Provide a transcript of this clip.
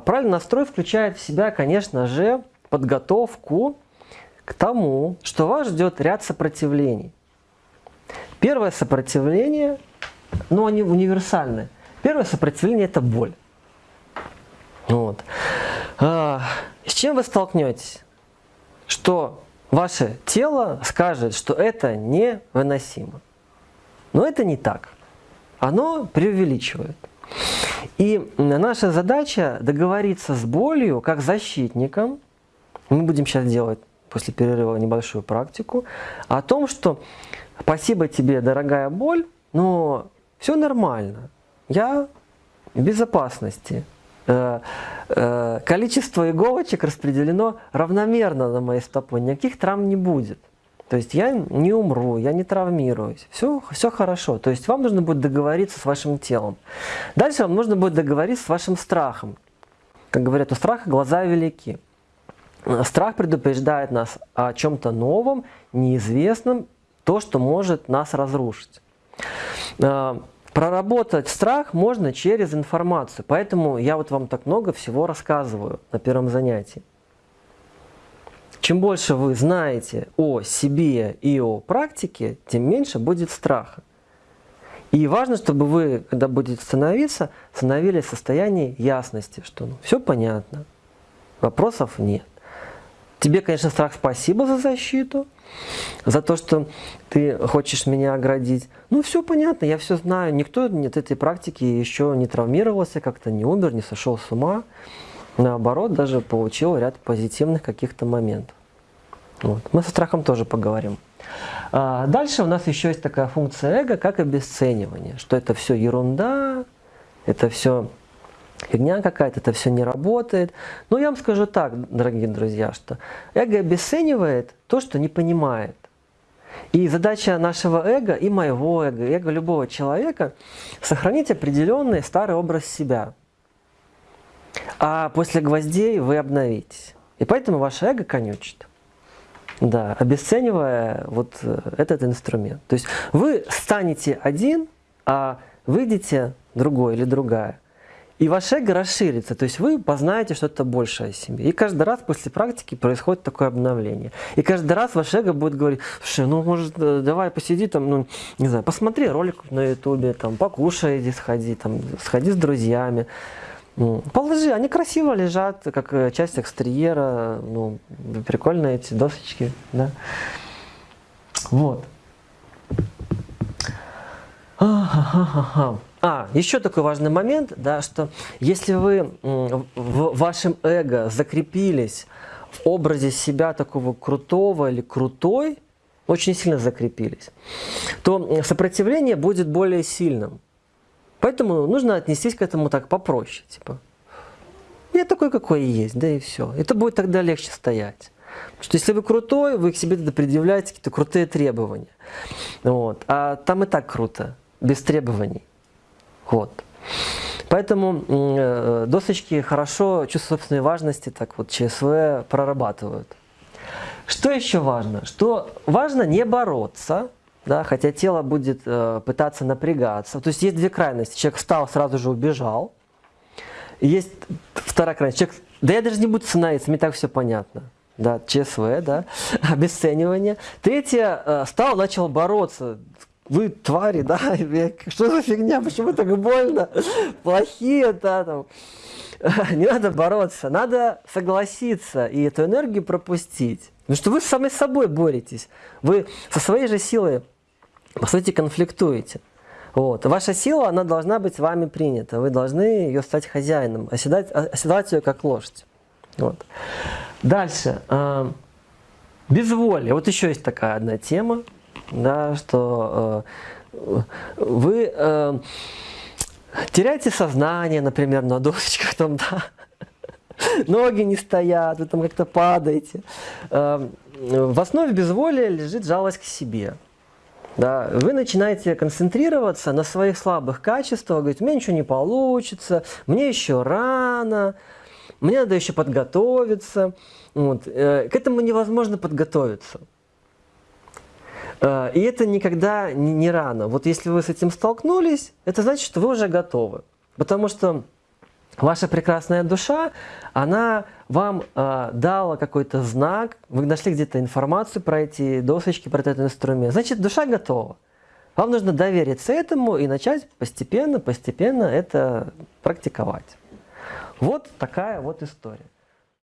Правильный настрой включает в себя, конечно же, подготовку к тому, что вас ждет ряд сопротивлений. Первое сопротивление, но они универсальные. Первое сопротивление – это боль. Вот. А, с чем вы столкнетесь? Что ваше тело скажет, что это невыносимо. Но это не так. Оно преувеличивает. И наша задача договориться с болью как защитником, мы будем сейчас делать после перерыва небольшую практику, о том, что спасибо тебе, дорогая боль, но все нормально, я в безопасности. Э, э, количество иголочек распределено равномерно на моей стопой, никаких травм не будет. То есть я не умру, я не травмируюсь, все, все хорошо. То есть вам нужно будет договориться с вашим телом. Дальше вам нужно будет договориться с вашим страхом. Как говорят, у страха глаза велики. Страх предупреждает нас о чем-то новом, неизвестном, то, что может нас разрушить. А, проработать страх можно через информацию, поэтому я вот вам так много всего рассказываю на первом занятии. Чем больше вы знаете о себе и о практике, тем меньше будет страха. И важно, чтобы вы, когда будете становиться, становились в состоянии ясности, что ну, все понятно, вопросов нет. Тебе, конечно, страх спасибо за защиту, за то, что ты хочешь меня оградить. Ну, все понятно, я все знаю. Никто от этой практики еще не травмировался, как-то не умер, не сошел с ума наоборот, даже получил ряд позитивных каких-то моментов. Вот. Мы со страхом тоже поговорим. А дальше у нас еще есть такая функция эго, как обесценивание, что это все ерунда, это все фигня какая-то, это все не работает. Но я вам скажу так, дорогие друзья, что эго обесценивает то, что не понимает. И задача нашего эго и моего эго, эго любого человека – сохранить определенный старый образ себя – а после гвоздей вы обновитесь. И поэтому ваше эго конючит. Да, обесценивая вот э, этот инструмент. То есть вы станете один, а выйдете другой или другая. И ваше эго расширится, то есть вы познаете что-то большее о себе. И каждый раз после практики происходит такое обновление. И каждый раз ваше эго будет говорить, слушай, ну может э, давай посиди там, ну не знаю, посмотри ролик на ютубе, там покушай, иди сходи, там сходи с друзьями. Ну, положи, они красиво лежат, как э, часть экстерьера, ну, прикольно эти досочки, да. Вот. А, еще такой важный момент, да, что если вы в вашем эго закрепились в образе себя такого крутого или крутой, очень сильно закрепились, то сопротивление будет более сильным. Поэтому нужно отнестись к этому так попроще. Типа, я такой, какой и есть, да и все. Это будет тогда легче стоять. Потому что если вы крутой, вы к себе тогда предъявляете какие-то крутые требования. Вот. А там и так круто, без требований. Вот. Поэтому э, досочки хорошо чувство собственной важности, так вот ЧСВ прорабатывают. Что еще важно? Что важно не бороться, да, хотя тело будет э, пытаться напрягаться. То есть есть две крайности. Человек встал, сразу же убежал. есть вторая крайность. Человек, да я даже не буду становиться, мне так все понятно. Да, ЧСВ, да, обесценивание. Третье, э, стал, начал бороться. Вы твари, да, что за фигня, почему так больно, плохие, да, там. Не надо бороться, надо согласиться и эту энергию пропустить. Потому что вы сами с собой боретесь. Вы со своей же силой по сути, конфликтуете. Вот. Ваша сила, она должна быть вами принята. Вы должны ее стать хозяином, оседать, оседать ее как лошадь. Вот. Дальше. Э, безволие. Вот еще есть такая одна тема, да, что э, вы э, теряете сознание, например, на досочках, там, да, ноги не стоят, вы там как-то падаете. В основе безволия лежит жалость к себе да, вы начинаете концентрироваться на своих слабых качествах, говорить, у меня ничего не получится, мне еще рано, мне надо еще подготовиться. Вот. Э, к этому невозможно подготовиться. Э, и это никогда не рано. Вот если вы с этим столкнулись, это значит, что вы уже готовы. Потому что ваша прекрасная душа, она вам э, дала какой-то знак, вы нашли где-то информацию про эти досочки, про этот инструмент, значит, душа готова. Вам нужно довериться этому и начать постепенно, постепенно это практиковать. Вот такая вот история.